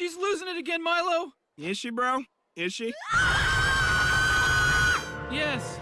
She's losing it again, Milo. Is she, bro? Is she? Yes.